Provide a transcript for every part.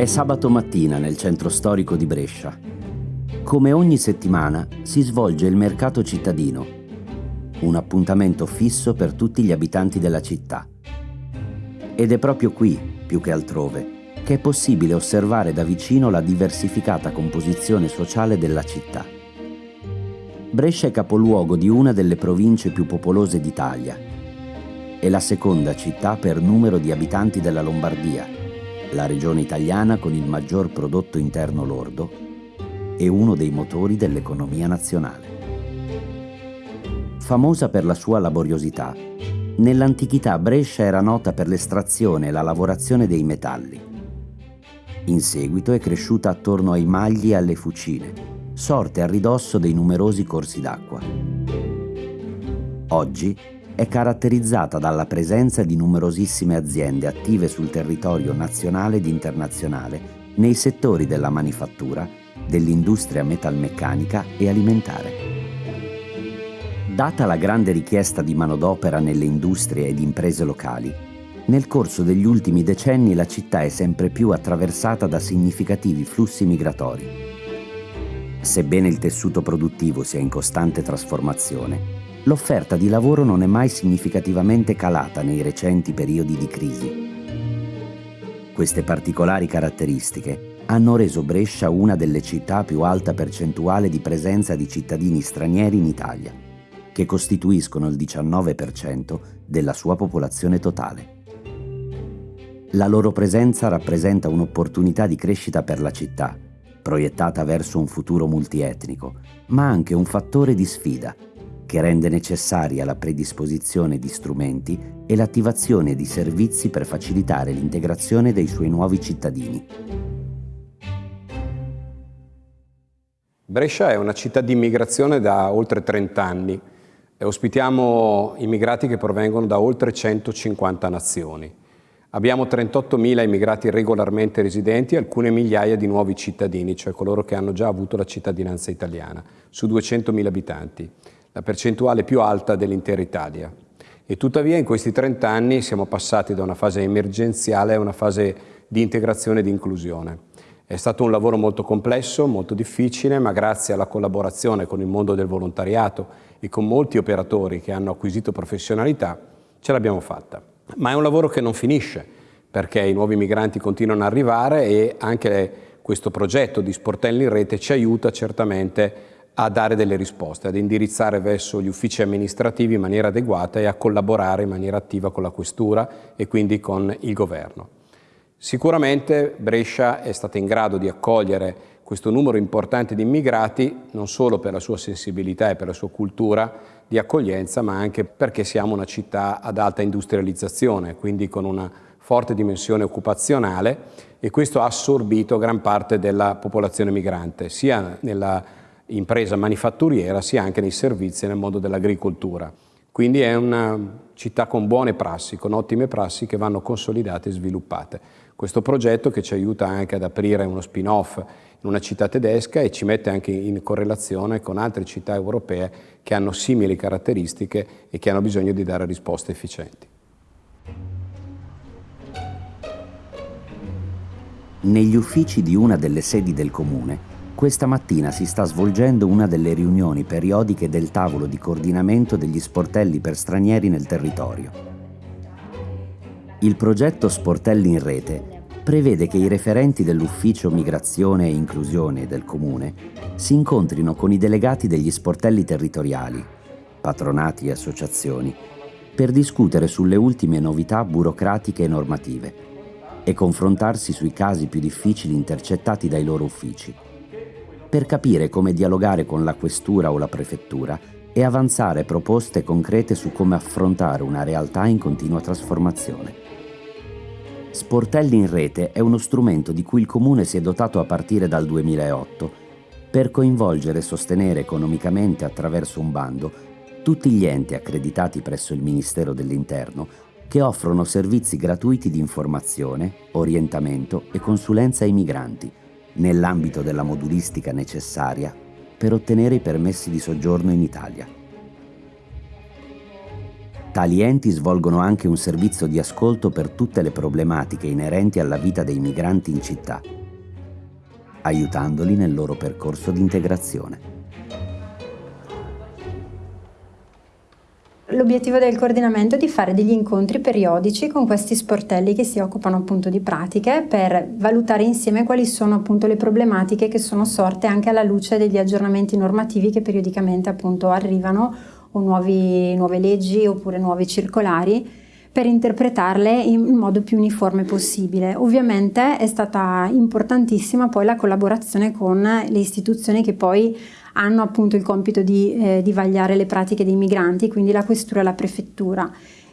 È sabato mattina nel centro storico di Brescia. Come ogni settimana si svolge il mercato cittadino, un appuntamento fisso per tutti gli abitanti della città. Ed è proprio qui, più che altrove, che è possibile osservare da vicino la diversificata composizione sociale della città. Brescia è capoluogo di una delle province più popolose d'Italia. È la seconda città per numero di abitanti della Lombardia la regione italiana con il maggior prodotto interno lordo e uno dei motori dell'economia nazionale. Famosa per la sua laboriosità, nell'antichità Brescia era nota per l'estrazione e la lavorazione dei metalli. In seguito è cresciuta attorno ai magli e alle fucine, sorte a ridosso dei numerosi corsi d'acqua. Oggi è caratterizzata dalla presenza di numerosissime aziende attive sul territorio nazionale ed internazionale nei settori della manifattura, dell'industria metalmeccanica e alimentare. Data la grande richiesta di manodopera nelle industrie ed imprese locali, nel corso degli ultimi decenni la città è sempre più attraversata da significativi flussi migratori. Sebbene il tessuto produttivo sia in costante trasformazione, l'offerta di lavoro non è mai significativamente calata nei recenti periodi di crisi. Queste particolari caratteristiche hanno reso Brescia una delle città più alta percentuale di presenza di cittadini stranieri in Italia, che costituiscono il 19% della sua popolazione totale. La loro presenza rappresenta un'opportunità di crescita per la città, proiettata verso un futuro multietnico, ma anche un fattore di sfida che rende necessaria la predisposizione di strumenti e l'attivazione di servizi per facilitare l'integrazione dei suoi nuovi cittadini. Brescia è una città di immigrazione da oltre 30 anni e ospitiamo immigrati che provengono da oltre 150 nazioni. Abbiamo 38.000 immigrati regolarmente residenti e alcune migliaia di nuovi cittadini, cioè coloro che hanno già avuto la cittadinanza italiana, su 200.000 abitanti la percentuale più alta dell'intera Italia. E tuttavia in questi 30 anni siamo passati da una fase emergenziale a una fase di integrazione e di inclusione. È stato un lavoro molto complesso, molto difficile, ma grazie alla collaborazione con il mondo del volontariato e con molti operatori che hanno acquisito professionalità, ce l'abbiamo fatta. Ma è un lavoro che non finisce, perché i nuovi migranti continuano ad arrivare e anche questo progetto di sportelli in rete ci aiuta certamente a dare delle risposte, ad indirizzare verso gli uffici amministrativi in maniera adeguata e a collaborare in maniera attiva con la Questura e quindi con il Governo. Sicuramente Brescia è stata in grado di accogliere questo numero importante di immigrati non solo per la sua sensibilità e per la sua cultura di accoglienza, ma anche perché siamo una città ad alta industrializzazione, quindi con una forte dimensione occupazionale e questo ha assorbito gran parte della popolazione migrante, sia nella impresa manifatturiera sia anche nei servizi nel mondo dell'agricoltura. Quindi è una città con buone prassi, con ottime prassi che vanno consolidate e sviluppate. Questo progetto che ci aiuta anche ad aprire uno spin-off in una città tedesca e ci mette anche in correlazione con altre città europee che hanno simili caratteristiche e che hanno bisogno di dare risposte efficienti. Negli uffici di una delle sedi del Comune questa mattina si sta svolgendo una delle riunioni periodiche del tavolo di coordinamento degli sportelli per stranieri nel territorio. Il progetto Sportelli in Rete prevede che i referenti dell'Ufficio Migrazione e Inclusione del Comune si incontrino con i delegati degli sportelli territoriali, patronati e associazioni, per discutere sulle ultime novità burocratiche e normative e confrontarsi sui casi più difficili intercettati dai loro uffici per capire come dialogare con la questura o la prefettura e avanzare proposte concrete su come affrontare una realtà in continua trasformazione. Sportelli in rete è uno strumento di cui il Comune si è dotato a partire dal 2008 per coinvolgere e sostenere economicamente attraverso un bando tutti gli enti accreditati presso il Ministero dell'Interno che offrono servizi gratuiti di informazione, orientamento e consulenza ai migranti nell'ambito della modulistica necessaria per ottenere i permessi di soggiorno in Italia. Tali enti svolgono anche un servizio di ascolto per tutte le problematiche inerenti alla vita dei migranti in città, aiutandoli nel loro percorso di integrazione. L'obiettivo del coordinamento è di fare degli incontri periodici con questi sportelli che si occupano appunto di pratiche per valutare insieme quali sono appunto le problematiche che sono sorte anche alla luce degli aggiornamenti normativi che periodicamente appunto arrivano o nuovi, nuove leggi oppure nuove circolari per interpretarle in modo più uniforme possibile. Ovviamente è stata importantissima poi la collaborazione con le istituzioni che poi hanno appunto il compito di, eh, di vagliare le pratiche dei migranti, quindi la questura e la prefettura.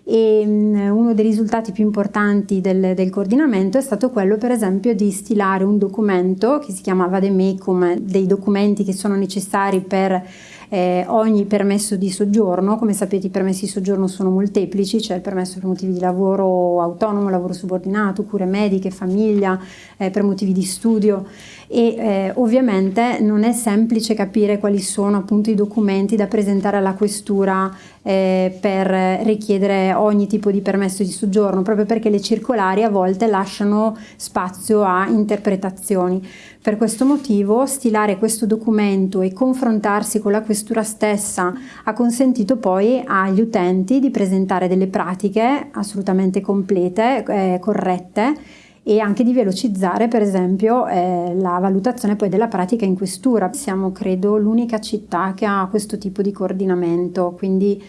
E um, uno dei risultati più importanti del, del, coordinamento è stato quello per esempio di stilare un documento che si chiama Vademecum, dei documenti che sono necessari per eh, ogni permesso di soggiorno, come sapete i permessi di soggiorno sono molteplici, c'è il permesso per motivi di lavoro autonomo, lavoro subordinato, cure mediche, famiglia, eh, per motivi di studio. E eh, ovviamente non è semplice capire quali sono appunto i documenti da presentare alla questura eh, per richiedere ogni tipo di permesso di soggiorno, proprio perché le circolari a volte lasciano spazio a interpretazioni. Per questo motivo stilare questo documento e confrontarsi con la questura stessa ha consentito poi agli utenti di presentare delle pratiche assolutamente complete, eh, corrette e anche di velocizzare per esempio eh, la valutazione poi della pratica in questura. Siamo credo l'unica città che ha questo tipo di coordinamento, quindi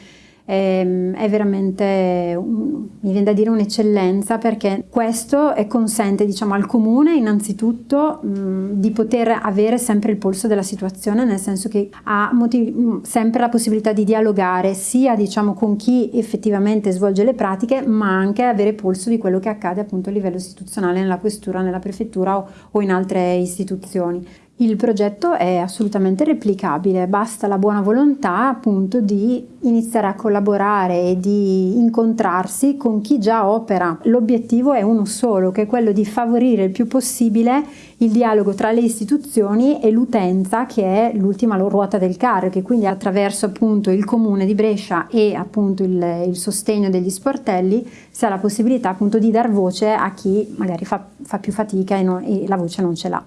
ehm, è veramente, mi viene da dire un'eccellenza perché questo consente diciamo, al comune innanzitutto mh, di poter avere sempre il polso della situazione, nel senso che ha motivi, sempre la possibilità di dialogare sia diciamo, con chi effettivamente svolge le pratiche, ma anche avere polso di quello che accade appunto a livello istituzionale nella questura, nella prefettura o, o in altre istituzioni. Il progetto è assolutamente replicabile, basta la buona volontà appunto di iniziare a collaborare e di incontrarsi con chi già opera. L'obiettivo è uno solo, che è quello di favorire il più possibile il dialogo tra le istituzioni e l'utenza che è l'ultima ruota del carro, che quindi attraverso appunto il comune di Brescia e appunto il, il sostegno degli sportelli si ha la possibilità appunto di dar voce a chi magari fa, fa più fatica e, non, e la voce non ce l'ha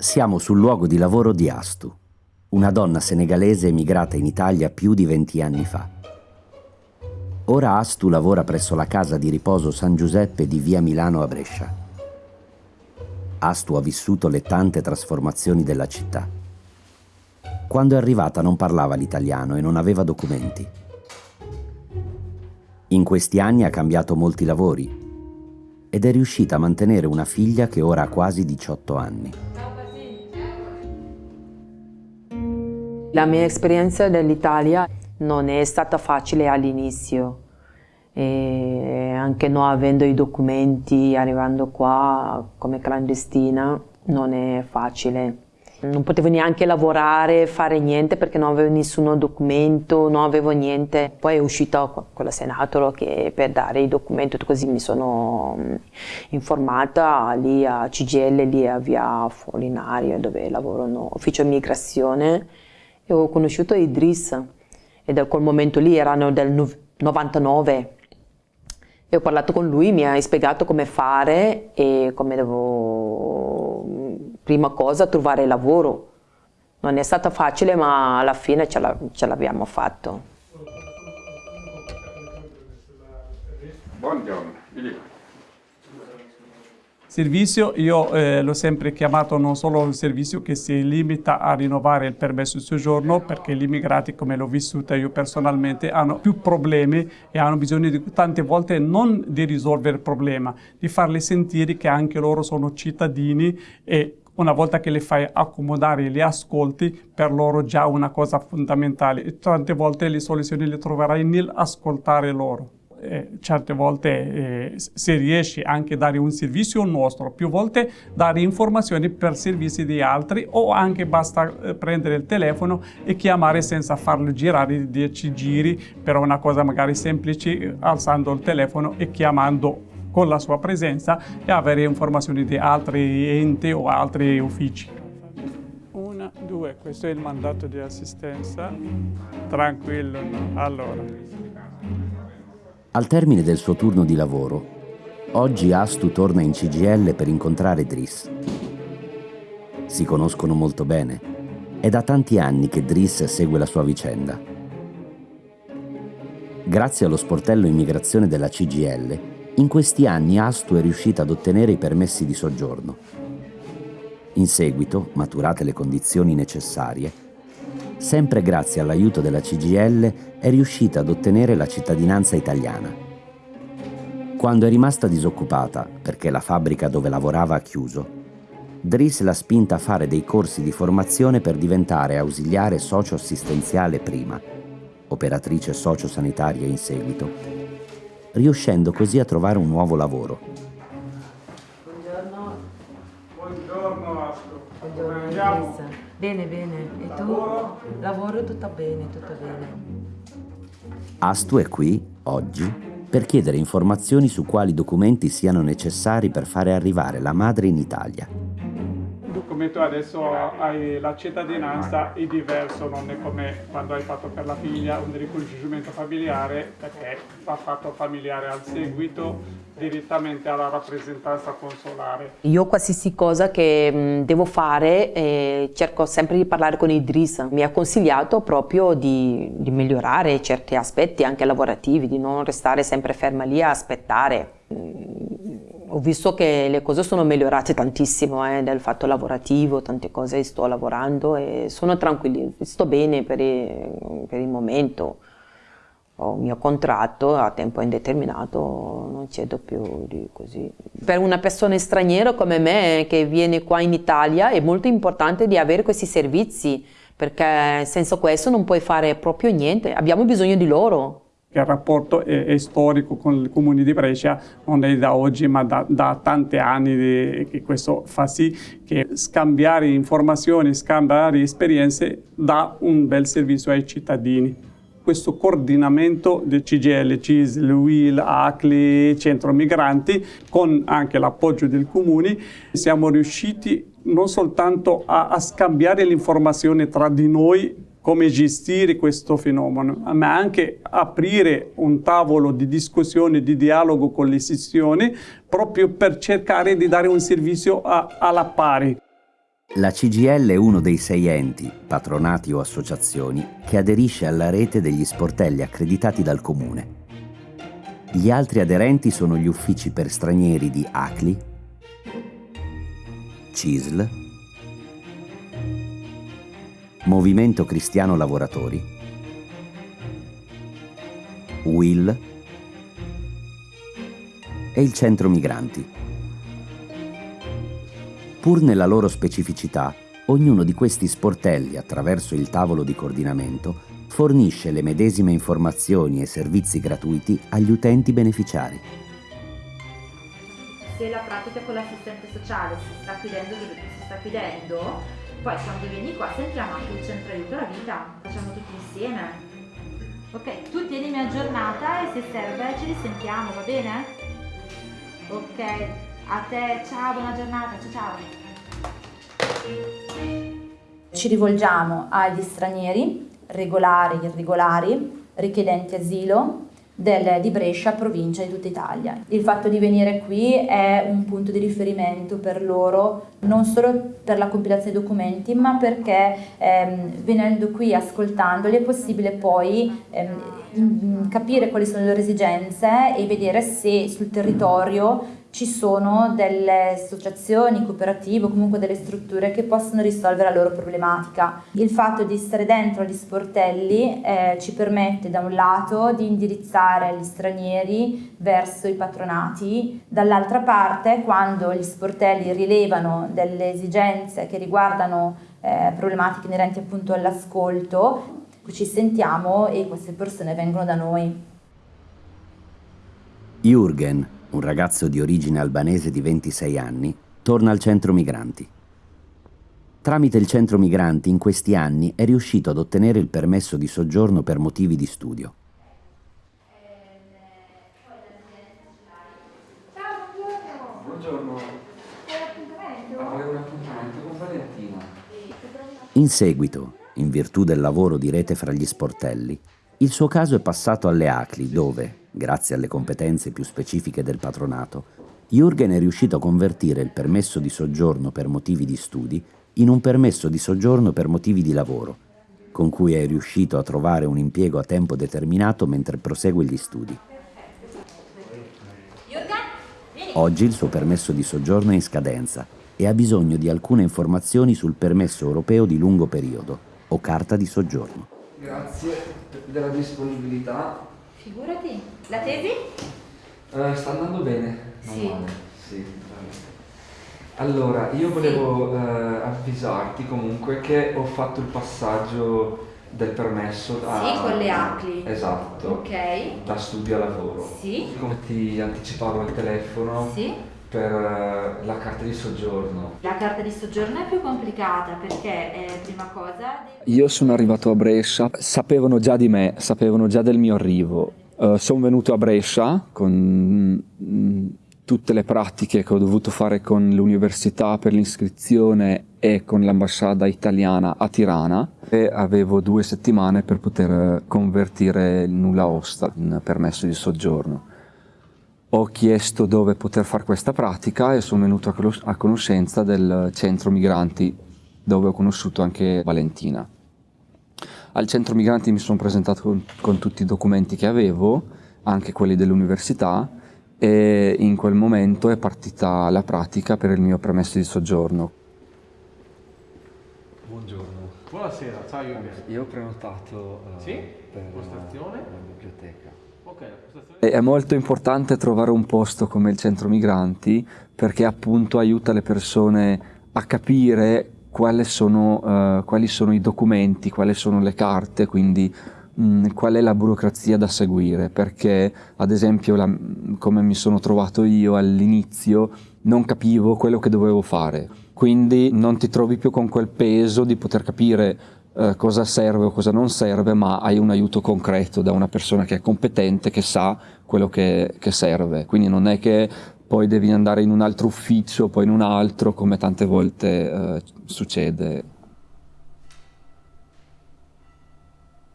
siamo sul luogo di lavoro di Astu, una donna senegalese emigrata in Italia più di 20 anni fa. Ora Astu lavora presso la casa di riposo San Giuseppe di via Milano a Brescia. Astu ha vissuto le tante trasformazioni della città. Quando è arrivata non parlava l'italiano e non aveva documenti. In questi anni ha cambiato molti lavori ed è riuscita a mantenere una figlia che ora ha quasi 18 anni. La mia esperienza dell'Italia non è stata facile all'inizio, anche non avendo i documenti, arrivando qua come clandestina, non è facile. Non potevo neanche lavorare, fare niente perché non avevo nessun documento, non avevo niente. Poi è uscita quella senatore che per dare i documenti, così mi sono mm, informata lì a CGL, lì a via Folinario dove lavorano, ufficio immigrazione e ho conosciuto Idris e da quel momento lì erano del 99 e ho parlato con lui, mi ha spiegato come fare e come devo, prima cosa, trovare lavoro. Non è stata facile ma alla fine ce l'abbiamo fatto. Buongiorno, Servizio io eh, l'ho sempre chiamato non solo un servizio che si limita a rinnovare il permesso di soggiorno perché gli immigrati, come l'ho vissuta io personalmente, hanno più problemi e hanno bisogno di, tante volte non di risolvere il problema, di farli sentire che anche loro sono cittadini e una volta che li fai accomodare e li ascolti, per loro già una cosa fondamentale. E tante volte le soluzioni le troverai nell'ascoltare loro eh, certe volte eh, se riesci anche a dare un servizio nostro, più volte dare informazioni per servizi di altri o anche basta eh, prendere il telefono e chiamare senza farlo girare 10 giri per una cosa magari semplice alzando il telefono e chiamando con la sua presenza e avere informazioni di altri enti o altri uffici. Una, due, questo è il mandato di assistenza. Tranquillo, allora. Al termine del suo turno di lavoro, oggi Astu torna in CGL per incontrare Driss. Si conoscono molto bene. È da tanti anni che Driss segue la sua vicenda. Grazie allo sportello immigrazione della CGL, in questi anni Astu è riuscita ad ottenere i permessi di soggiorno. In seguito, maturate le condizioni necessarie, sempre grazie all'aiuto della CGL è riuscita ad ottenere la cittadinanza italiana. Quando è rimasta disoccupata, perché la fabbrica dove lavorava ha chiuso, Driss l'ha spinta a fare dei corsi di formazione per diventare ausiliare socio-assistenziale prima, operatrice socio-sanitaria in seguito, riuscendo così a trovare un nuovo lavoro. Buongiorno. Buongiorno Astro. Buongiorno Elisa. Bene, bene. E tu? Lavoro tutto bene, tutto bene. Astu è qui, oggi, per chiedere informazioni su quali documenti siano necessari per fare arrivare la madre in Italia. Il documento adesso hai la cittadinanza è diverso, non è come quando hai fatto per la figlia un ricongiungimento familiare, perché va fatto familiare al seguito direttamente alla rappresentanza consolare. Io qualsiasi cosa che mh, devo fare eh, cerco sempre di parlare con Idris. Mi ha consigliato proprio di, di migliorare certi aspetti anche lavorativi, di non restare sempre ferma lì a aspettare. Mm, ho visto che le cose sono migliorate tantissimo eh, nel fatto lavorativo, tante cose sto lavorando e sono tranquilli, sto bene per il, per il momento. Ho il mio contratto a tempo indeterminato, non cedo più di così. Per una persona straniera come me che viene qua in Italia è molto importante di avere questi servizi perché senza questo non puoi fare proprio niente, abbiamo bisogno di loro. Il rapporto è, è storico con il comune di Brescia, non è da oggi ma da, da tanti anni di, che questo fa sì che scambiare informazioni, scambiare esperienze dà un bel servizio ai cittadini questo coordinamento del CGL, CISL, WIL, ACLI, Centro Migranti, con anche l'appoggio del Comune, siamo riusciti non soltanto a, a scambiare l'informazione tra di noi come gestire questo fenomeno, ma anche aprire un tavolo di discussione, di dialogo con le istituzioni, proprio per cercare di dare un servizio a, alla pari. La CGL è uno dei sei enti, patronati o associazioni, che aderisce alla rete degli sportelli accreditati dal Comune. Gli altri aderenti sono gli uffici per stranieri di ACLI, CISL, Movimento Cristiano Lavoratori, WIL e il Centro Migranti. Pur nella loro specificità, ognuno di questi sportelli, attraverso il tavolo di coordinamento, fornisce le medesime informazioni e servizi gratuiti agli utenti beneficiari. Se la pratica con l'assistente sociale si sta chiudendo dove si sta chiudendo, poi quando vieni qua sentiamo anche il centro aiuto alla vita, facciamo tutti insieme. Ok, tu tienimi aggiornata e se serve ci risentiamo, va bene? Ok, a te, ciao, buona giornata, ciao ciao. Ci rivolgiamo agli stranieri, regolari, irregolari, richiedenti asilo del, di Brescia, provincia di tutta Italia. Il fatto di venire qui è un punto di riferimento per loro, non solo per la compilazione dei documenti, ma perché ehm, venendo qui, ascoltandoli, è possibile poi ehm, capire quali sono le loro esigenze e vedere se sul territorio ci sono delle associazioni, cooperative o comunque delle strutture che possono risolvere la loro problematica. Il fatto di stare dentro agli sportelli eh, ci permette da un lato di indirizzare gli stranieri verso i patronati, dall'altra parte quando gli sportelli rilevano delle esigenze che riguardano eh, problematiche inerenti appunto all'ascolto, ci sentiamo e queste persone vengono da noi. Jürgen un ragazzo di origine albanese di 26 anni, torna al centro migranti. Tramite il centro migranti in questi anni è riuscito ad ottenere il permesso di soggiorno per motivi di studio. Ciao buongiorno. Avevo un appuntamento con Valentina. In seguito, in virtù del lavoro di rete fra gli sportelli, il suo caso è passato alle ACLI dove, grazie alle competenze più specifiche del patronato, Jürgen è riuscito a convertire il permesso di soggiorno per motivi di studi in un permesso di soggiorno per motivi di lavoro, con cui è riuscito a trovare un impiego a tempo determinato mentre prosegue gli studi. Oggi il suo permesso di soggiorno è in scadenza e ha bisogno di alcune informazioni sul permesso europeo di lungo periodo o carta di soggiorno. Grazie della disponibilità. Figurati. La tesi? Eh, sta andando bene. Sì. male. Sì, Allora, io volevo eh, avvisarti comunque che ho fatto il passaggio del permesso a... Sì, con le ACLI. Esatto. Ok. Da studio a lavoro. Sì. Come ti anticipavo al telefono Sì. Per eh, la carta di soggiorno. La carta di soggiorno è più complicata perché, eh, prima cosa, devi- Io sono arrivato a Brescia, sapevano già di me, sapevano già del mio arrivo. sono venuto a Brescia con mm, tutte le pratiche che ho dovuto fare con l'università per l'iscrizione e con l'ambasciata italiana a Tirana e avevo due settimane per poter eh, convertire il nulla osta in permesso di soggiorno. Ho chiesto dove poter fare questa pratica e sono venuto a conos- a conoscenza del centro migranti dove ho conosciuto anche Valentina. Al centro migranti mi sono presentato con, con tutti i documenti che avevo, anche quelli dell'università, e in quel momento è partita la pratica per il mio permesso di soggiorno. Buongiorno. Buonasera, ciao Jürgen. Io ho prenotato eh, Sì? Per Postazione? la biblioteca. Ok, la postazione. È molto importante trovare un posto come il centro migranti perché appunto aiuta le persone a capire quali sono, eh, quali sono i documenti, quali sono le carte, quindi mh, qual è la burocrazia da seguire, perché ad esempio la- come mi sono trovato io all'inizio non capivo quello che dovevo fare, quindi non ti trovi più con quel peso di poter capire eh, cosa serve o cosa non serve, ma hai un aiuto concreto da una persona che è competente, che sa quello che, che serve. Quindi non è che poi devi andare in un altro ufficio, poi in un altro, come tante volte eh, succede.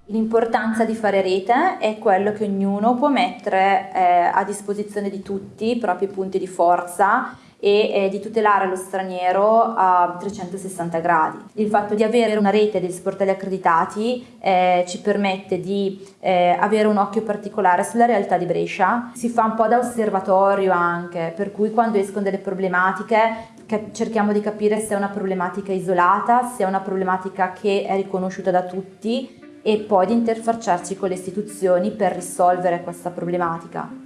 L'importanza di fare rete è quello che ognuno può mettere eh, a disposizione di tutti i propri punti di forza e eh, di tutelare lo straniero a 360 gradi. Il fatto di avere una rete degli sportelli accreditati eh, ci permette di eh, avere un occhio particolare sulla realtà di Brescia, si fa un po' da osservatorio anche, per cui quando escono delle problematiche cerchiamo di capire se è una problematica isolata, se è una problematica che è riconosciuta da tutti e poi di interfacciarci con le istituzioni per risolvere questa problematica.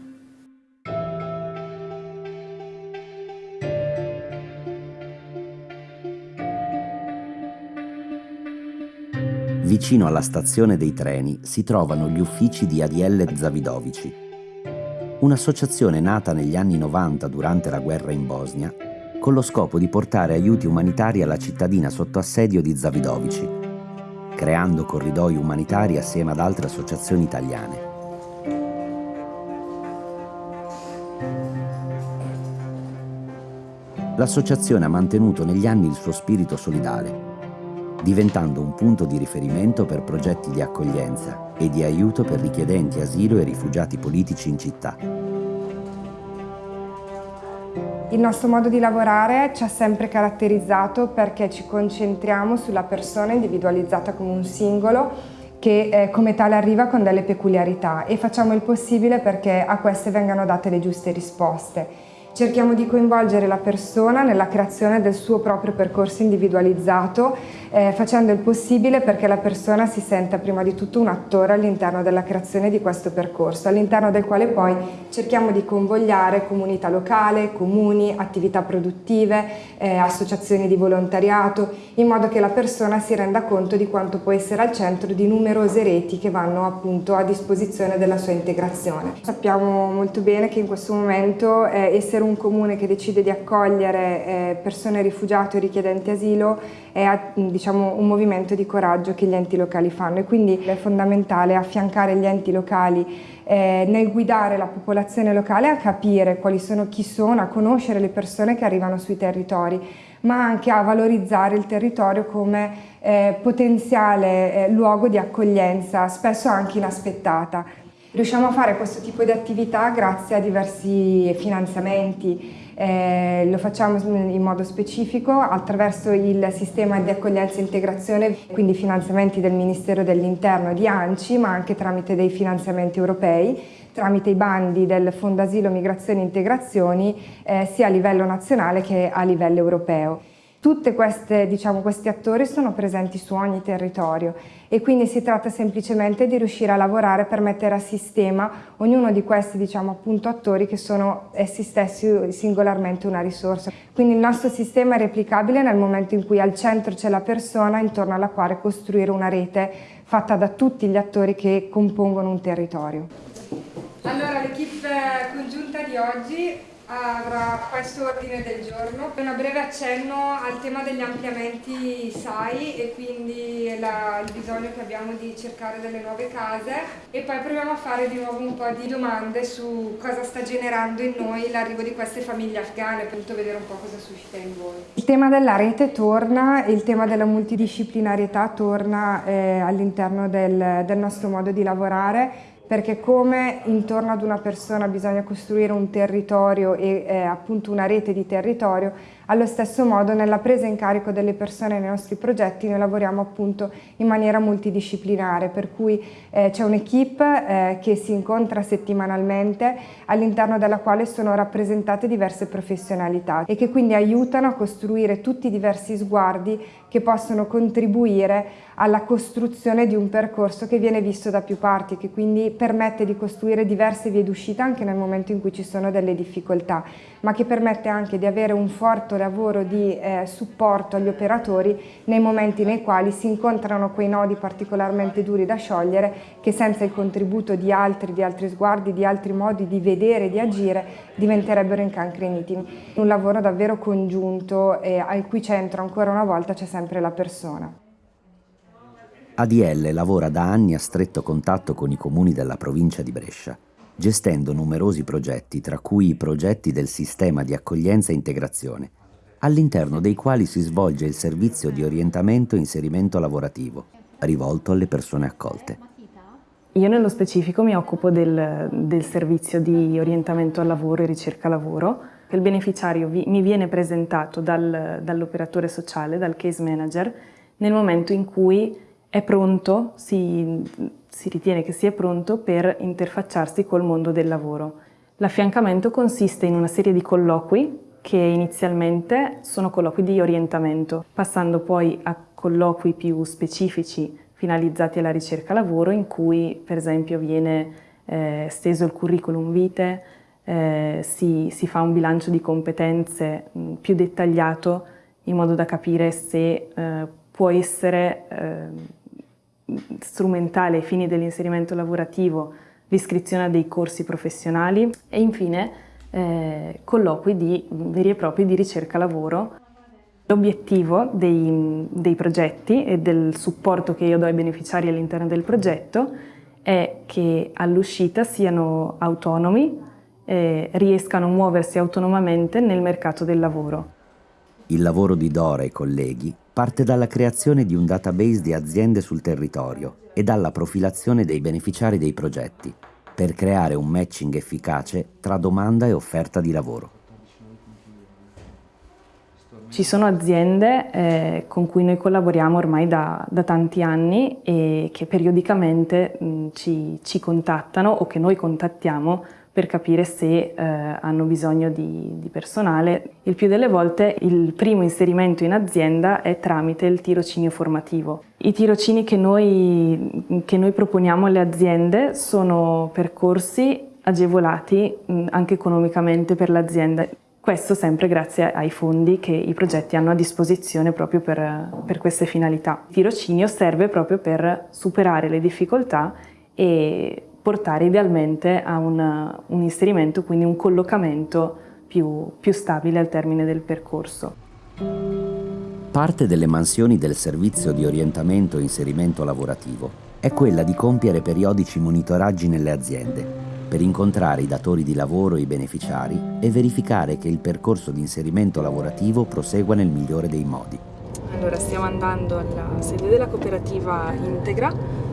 Vicino alla stazione dei treni si trovano gli uffici di Adiele Zavidovici, un'associazione nata negli anni 90 durante la guerra in Bosnia con lo scopo di portare aiuti umanitari alla cittadina sotto assedio di Zavidovici, creando corridoi umanitari assieme ad altre associazioni italiane. L'associazione ha mantenuto negli anni il suo spirito solidale, diventando un punto di riferimento per progetti di accoglienza e di aiuto per richiedenti asilo e rifugiati politici in città. Il nostro modo di lavorare ci ha sempre caratterizzato perché ci concentriamo sulla persona individualizzata come un singolo che eh, come tale arriva con delle peculiarità e facciamo il possibile perché a queste vengano date le giuste risposte. Cerchiamo di coinvolgere la persona nella creazione del suo proprio percorso individualizzato, eh, facendo il possibile perché la persona si senta prima di tutto un attore all'interno della creazione di questo percorso, all'interno del quale poi cerchiamo di convogliare comunità locale, comuni, attività produttive, eh, associazioni di volontariato, in modo che la persona si renda conto di quanto può essere al centro di numerose reti che vanno appunto a disposizione della sua integrazione. Sappiamo molto bene che in questo momento eh, essere un un comune che decide di accogliere eh, persone rifugiate o richiedenti asilo è diciamo, un movimento di coraggio che gli enti locali fanno e quindi è fondamentale affiancare gli enti locali eh, nel guidare la popolazione locale a capire quali sono, chi sono, a conoscere le persone che arrivano sui territori, ma anche a valorizzare il territorio come eh, potenziale luogo di accoglienza, spesso anche inaspettata. Riusciamo a fare questo tipo di attività grazie a diversi finanziamenti, eh, lo facciamo in modo specifico attraverso il sistema di accoglienza e integrazione, quindi finanziamenti del Ministero dell'Interno di ANCI, ma anche tramite dei finanziamenti europei, tramite i bandi del Fondo Asilo, Migrazioni e Integrazioni, eh, sia a livello nazionale che a livello europeo. Tutti diciamo, questi attori sono presenti su ogni territorio e quindi si tratta semplicemente di riuscire a lavorare per mettere a sistema ognuno di questi diciamo, appunto, attori che sono essi stessi singolarmente una risorsa. Quindi il nostro sistema è replicabile nel momento in cui al centro c'è la persona intorno alla quale costruire una rete fatta da tutti gli attori che compongono un territorio. Allora l'equipe congiunta di oggi avrà questo ordine del giorno. Un breve accenno al tema degli ampliamenti SAI e quindi la, il bisogno che abbiamo di cercare delle nuove case e poi proviamo a fare di nuovo un po' di domande su cosa sta generando in noi l'arrivo di queste famiglie afghane, appunto vedere un po' cosa suscita in voi. Il tema della rete torna il tema della multidisciplinarietà torna eh, all'interno del, del nostro modo di lavorare perché come intorno ad una persona bisogna costruire un territorio e eh, appunto una rete di territorio, allo stesso modo nella presa in carico delle persone nei nostri progetti noi lavoriamo appunto in maniera multidisciplinare, per cui eh, c'è un'equipe eh, che si incontra settimanalmente all'interno della quale sono rappresentate diverse professionalità e che quindi aiutano a costruire tutti i diversi sguardi che possono contribuire alla costruzione di un percorso che viene visto da più parti, che quindi permette di costruire diverse vie d'uscita anche nel momento in cui ci sono delle difficoltà, ma che permette anche di avere un forte lavoro di eh, supporto agli operatori nei momenti nei quali si incontrano quei nodi particolarmente duri da sciogliere che senza il contributo di altri, di altri sguardi, di altri modi di vedere, di agire, diventerebbero incancreniti. Un lavoro davvero congiunto e al cui centro ancora una volta c'è sempre la persona. ADL lavora da anni a stretto contatto con i comuni della provincia di Brescia gestendo numerosi progetti, tra cui i progetti del sistema di accoglienza e integrazione, all'interno dei quali si svolge il servizio di orientamento e inserimento lavorativo, rivolto alle persone accolte. Io nello specifico mi occupo del, del servizio di orientamento al lavoro e ricerca lavoro. Il beneficiario vi, mi viene presentato dal, dall'operatore sociale, dal case manager, nel momento in cui è pronto, si, si ritiene che sia pronto per interfacciarsi col mondo del lavoro. L'affiancamento consiste in una serie di colloqui che inizialmente sono colloqui di orientamento, passando poi a colloqui più specifici finalizzati alla ricerca lavoro in cui per esempio viene eh, steso il curriculum vitae, eh, si, si, fa un bilancio di competenze mh, più dettagliato in modo da capire se eh, può essere eh, strumentale ai fini dell'inserimento lavorativo l'iscrizione a dei corsi professionali e infine eh, colloqui di, veri e propri di ricerca lavoro. L'obiettivo dei, dei progetti e del supporto che io do ai beneficiari all'interno del progetto è che all'uscita siano autonomi, eh, riescano a muoversi autonomamente nel mercato del lavoro. Il lavoro di Dora e colleghi parte dalla creazione di un database di aziende sul territorio e dalla profilazione dei beneficiari dei progetti, per creare un matching efficace tra domanda e offerta di lavoro. Ci sono aziende eh, con cui noi collaboriamo ormai da, da, tanti anni e che periodicamente mh, ci, ci contattano o che noi contattiamo per capire se eh, hanno bisogno di, di, personale. Il più delle volte il primo inserimento in azienda è tramite il tirocinio formativo. I tirocini che noi, che noi proponiamo alle aziende sono percorsi agevolati mh, anche economicamente per l'azienda. Questo sempre grazie ai fondi che i progetti hanno a disposizione proprio per, per queste finalità. Il tirocinio serve proprio per superare le difficoltà e portare idealmente a una, un inserimento, quindi un collocamento più, più stabile al termine del percorso. Parte delle mansioni del servizio di orientamento e inserimento lavorativo è quella di compiere periodici monitoraggi nelle aziende per incontrare i datori di lavoro e i beneficiari e verificare che il percorso di inserimento lavorativo prosegua nel migliore dei modi. Allora stiamo andando alla sede della cooperativa Integra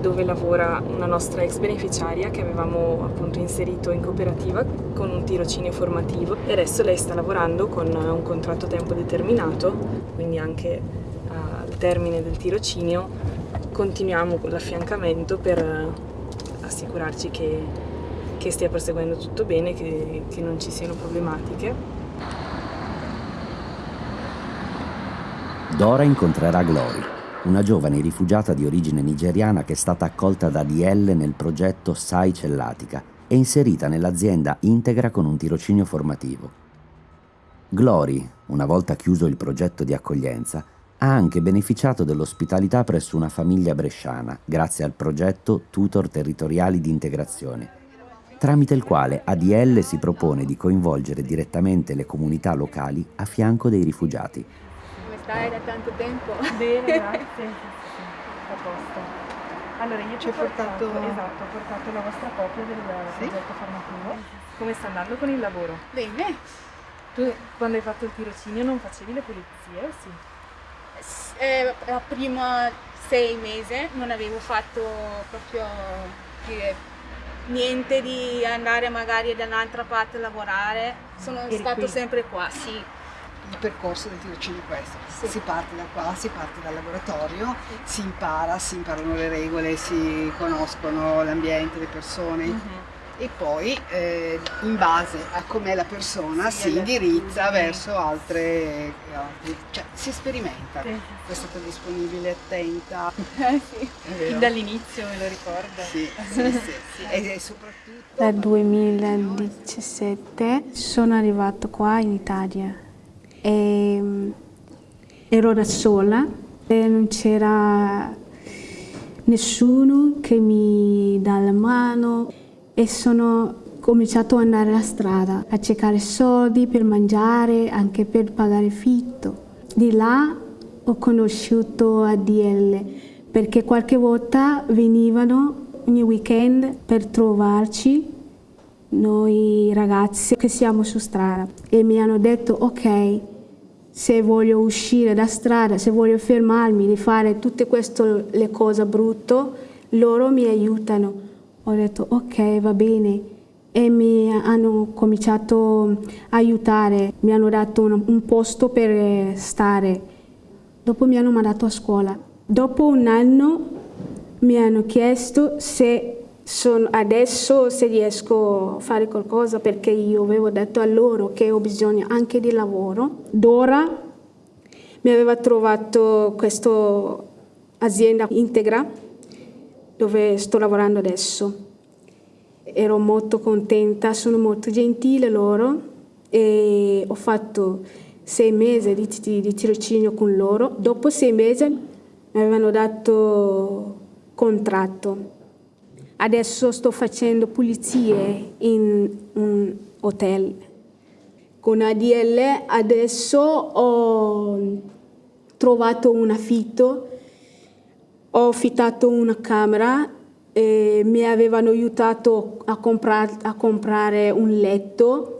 dove lavora una nostra ex beneficiaria che avevamo appunto inserito in cooperativa con un tirocinio formativo e adesso lei sta lavorando con un contratto a tempo determinato, quindi anche al termine del tirocinio continuiamo con l'affiancamento per assicurarci che, che, stia proseguendo tutto bene, che, che non ci siano problematiche. Dora incontrerà Glory, una giovane rifugiata di origine nigeriana che è stata accolta da DL nel progetto SAI Cellatica e inserita nell'azienda integra con un tirocinio formativo. Glory, una volta chiuso il progetto di accoglienza, ha anche beneficiato dell'ospitalità presso una famiglia bresciana grazie al progetto Tutor Territoriali di Integrazione, tramite il quale ADL si propone di coinvolgere direttamente le comunità locali a fianco dei rifugiati stai da tanto tempo? Bene, grazie. A posto. Allora io ci ho portato, portato, esatto, ho portato la vostra copia del sì? progetto formativo. Come sta andando con il lavoro? Bene. Tu quando hai fatto il tirocinio non facevi le pulizie, sì? Eh, la prima sei mesi non avevo fatto proprio niente di andare magari da un'altra parte a lavorare. Sono Eri stato qui. sempre qua, sì il percorso del tirocinio è questo. Sì. Si parte da qua, si parte dal laboratorio, si impara, si imparano le regole, si conoscono l'ambiente, le persone. Uh-huh. E poi eh, in base a com'è la persona sì, si indirizza verso altre, altre, cioè si sperimenta. Sì. È stata disponibile, attenta. Eh sì, fin dall'inizio me lo ricordo. Sì, sì, sì, sì. E, soprattutto... Dal 2017 sono arrivato qua in Italia e ehm, ero da sola e non c'era nessuno che mi dà la mano e sono cominciato ad andare alla strada a cercare soldi per mangiare, anche per pagare fitto. Di là ho conosciuto ADL perché qualche volta venivano ogni weekend per trovarci noi ragazzi che siamo su strada e mi hanno detto ok se voglio uscire da strada, se voglio fermarmi di fare tutte queste cose brutte, loro mi aiutano. Ho detto ok, va bene. E mi hanno cominciato a aiutare, mi hanno dato un, un posto per stare. Dopo mi hanno mandato a scuola. Dopo un anno mi hanno chiesto se sono, adesso se riesco a fare qualcosa perché io avevo detto a loro che ho bisogno anche di lavoro. Dora mi aveva trovato questa azienda integra dove sto lavorando adesso. Ero molto contenta, sono molto gentile loro e ho fatto sei mesi di, di, di tirocinio con loro. Dopo sei mesi mi avevano dato contratto Adesso sto facendo pulizie in un hotel. Con ADL adesso ho trovato un affitto, ho affittato una camera e mi avevano aiutato a, comprar a comprare un letto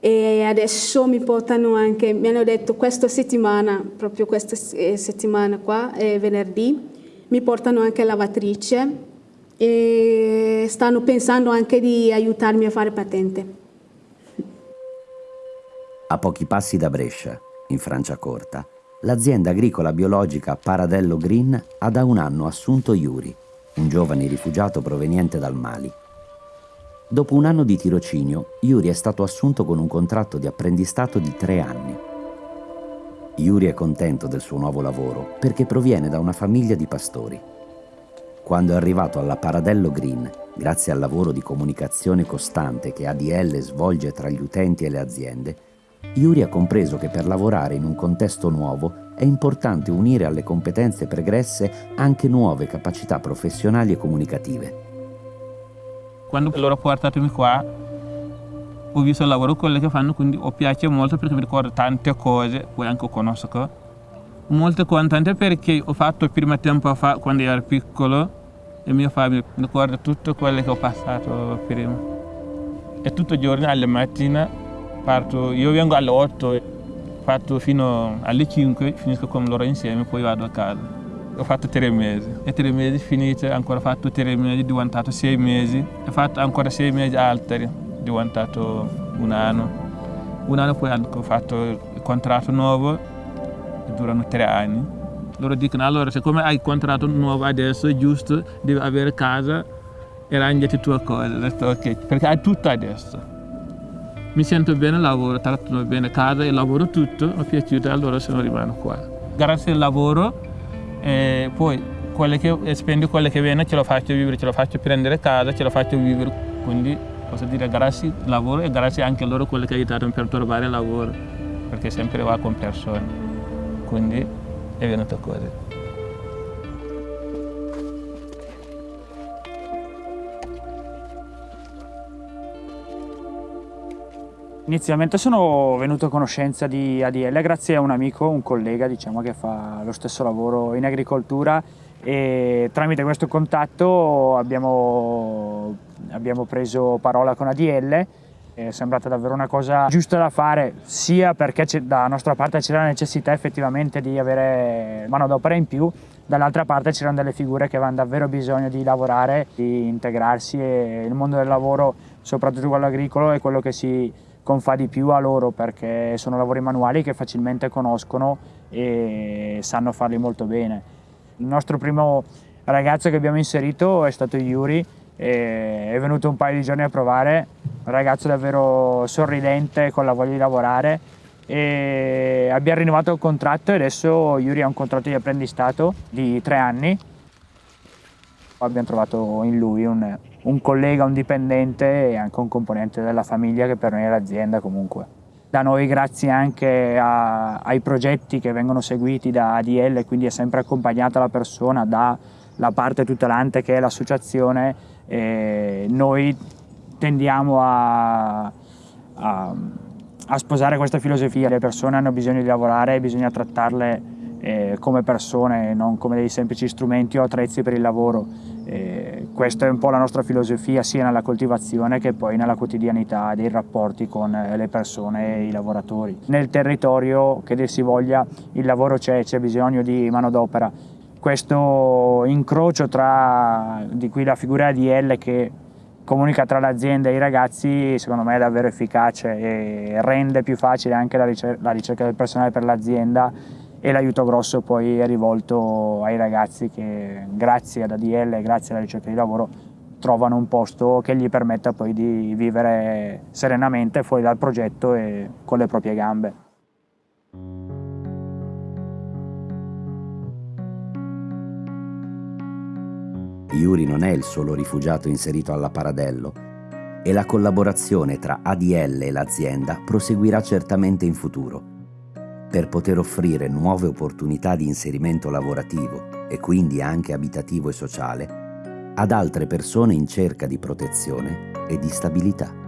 e adesso mi portano anche, mi hanno detto questa settimana, proprio questa settimana qua, venerdì, mi portano anche lavatrice e stanno pensando anche di aiutarmi a fare patente. A pochi passi da Brescia, in Franciacorta, l'azienda agricola biologica Paradello Green ha da un anno assunto Yuri, un giovane rifugiato proveniente dal Mali. Dopo un anno di tirocinio, Yuri è stato assunto con un contratto di apprendistato di tre anni. Yuri è contento del suo nuovo lavoro perché proviene da una famiglia di pastori. Quando è arrivato alla Paradello Green, grazie al lavoro di comunicazione costante che ADL svolge tra gli utenti e le aziende, Yuri ha compreso che per lavorare in un contesto nuovo è importante unire alle competenze pregresse anche nuove capacità professionali e comunicative. Quando loro portatemi qua, ho visto il lavoro quello che fanno, quindi mi piace molto perché mi ricordo tante cose, poi anche conosco. Molto contento perché ho fatto prima tempo fa, quando ero piccolo, e mio padre mi ricorda tutto quello che ho passato prima. E tutti i giorni alle mattine parto, io vengo alle 8, fatto fino alle 5, finisco con loro insieme, poi vado a casa. Ho fatto tre mesi. E tre mesi finiti, ancora fatto tre mesi, diventato sei mesi, ho fatto ancora sei mesi altri, diventato un anno. Un anno poi ho fatto il contratto nuovo, durano tre anni. Loro dicono allora siccome hai contratto nuovo adesso è giusto devi avere casa e rangiati tue cose. Ho detto ok perché hai tutto adesso mi sento bene lavoro trattano bene casa e lavoro tutto mi è piaciuto allora sono rimasto qua. Grazie al lavoro e poi quello che spendo quello che viene ce lo faccio vivere ce lo faccio prendere casa ce lo faccio vivere. Quindi posso dire grazie al lavoro e grazie anche a loro quello che aiutato per trovare lavoro perché sempre va con persone. Quindi è venuto così. Inizialmente sono venuto a conoscenza di ADL grazie a un amico, un collega diciamo, che fa lo stesso lavoro in agricoltura e tramite questo contatto abbiamo, abbiamo preso parola con ADL è sembrata davvero una cosa giusta da fare, sia perché da nostra parte c'era la necessità effettivamente di avere manodopera in più, dall'altra parte c'erano delle figure che avevano davvero bisogno di lavorare, di integrarsi e il mondo del lavoro, soprattutto quello agricolo, è quello che si confà di più a loro perché sono lavori manuali che facilmente conoscono e sanno farli molto bene. Il nostro primo ragazzo che abbiamo inserito è stato Yuri, è venuto un paio di giorni a provare, un ragazzo davvero sorridente con la voglia di lavorare e abbiamo rinnovato il contratto e adesso Yuri ha un contratto di apprendistato di tre anni. Abbiamo trovato in lui un, un collega, un dipendente e anche un componente della famiglia che per noi è l'azienda comunque. Da noi grazie anche a, ai progetti che vengono seguiti da ADL, quindi è sempre accompagnata la persona dalla parte tutelante che è l'associazione noi tendiamo a, a, a, sposare questa filosofia, le persone hanno bisogno di lavorare e bisogna trattarle eh, come persone, non come dei semplici strumenti o attrezzi per il lavoro. Eh, questa è un po' la nostra filosofia sia nella coltivazione che poi nella quotidianità dei rapporti con le persone e i lavoratori. Nel territorio, che dir si voglia, il lavoro c'è, c'è bisogno di manodopera questo incrocio tra, di cui la figura ADL che comunica tra l'azienda e i ragazzi secondo me è davvero efficace e rende più facile anche la ricerca del personale per l'azienda e l'aiuto grosso poi è rivolto ai ragazzi che grazie ad ADL e grazie alla ricerca di lavoro trovano un posto che gli permetta poi di vivere serenamente fuori dal progetto e con le proprie gambe. Yuri non è il solo rifugiato inserito alla Paradello e la collaborazione tra ADL e l'azienda proseguirà certamente in futuro per poter offrire nuove opportunità di inserimento lavorativo e quindi anche abitativo e sociale ad altre persone in cerca di protezione e di stabilità.